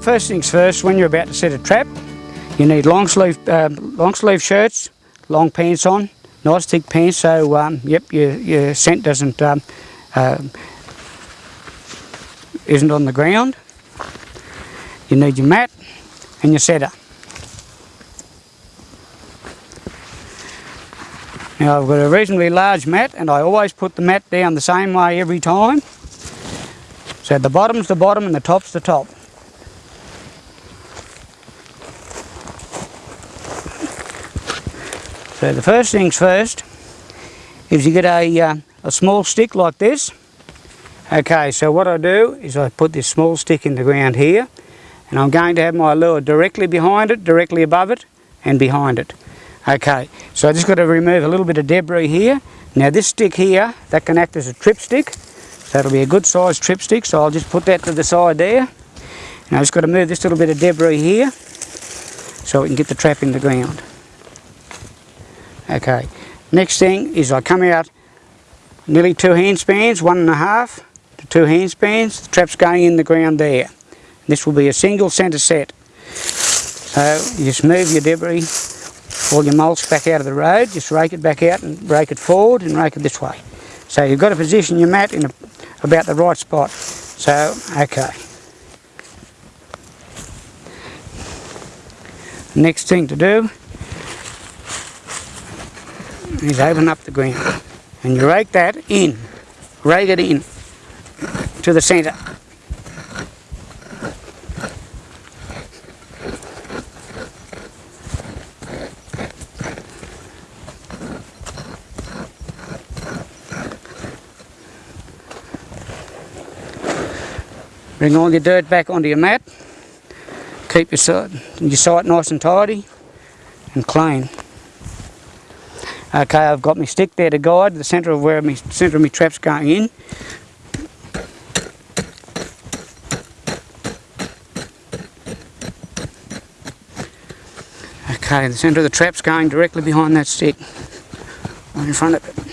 first things first, when you're about to set a trap, you need long sleeve, uh, long sleeve shirts, long pants on, nice thick pants so um, yep, your, your scent doesn't um, uh, isn't on the ground. You need your mat and your setter. Now I've got a reasonably large mat and I always put the mat down the same way every time. So the bottom's the bottom and the top's the top. So the first things first is you get a, uh, a small stick like this. Okay, so what I do is I put this small stick in the ground here and I'm going to have my lure directly behind it, directly above it and behind it. Okay, so I just got to remove a little bit of debris here. Now this stick here, that can act as a trip stick. So that'll be a good sized trip stick, so I'll just put that to the side there. And I've just got to move this little bit of debris here so we can get the trap in the ground. Okay, next thing is I come out nearly two hand spans, one and a half to two hand spans. The trap's going in the ground there. This will be a single centre set. So you just move your debris all your mulch back out of the road, just rake it back out and rake it forward and rake it this way. So you've got to position your mat in a, about the right spot. So, okay. Next thing to do is open up the ground and you rake that in, rake it in to the centre. Bring all your dirt back onto your mat. Keep your site, your site nice and tidy and clean. Okay, I've got my stick there to guide the centre of where my centre of my trap's going in. Okay, the centre of the trap's going directly behind that stick, right in front of it.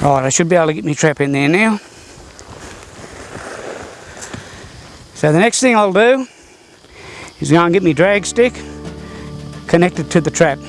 Right, I should be able to get my trap in there now. So the next thing I'll do is go and get my drag stick connected to the trap.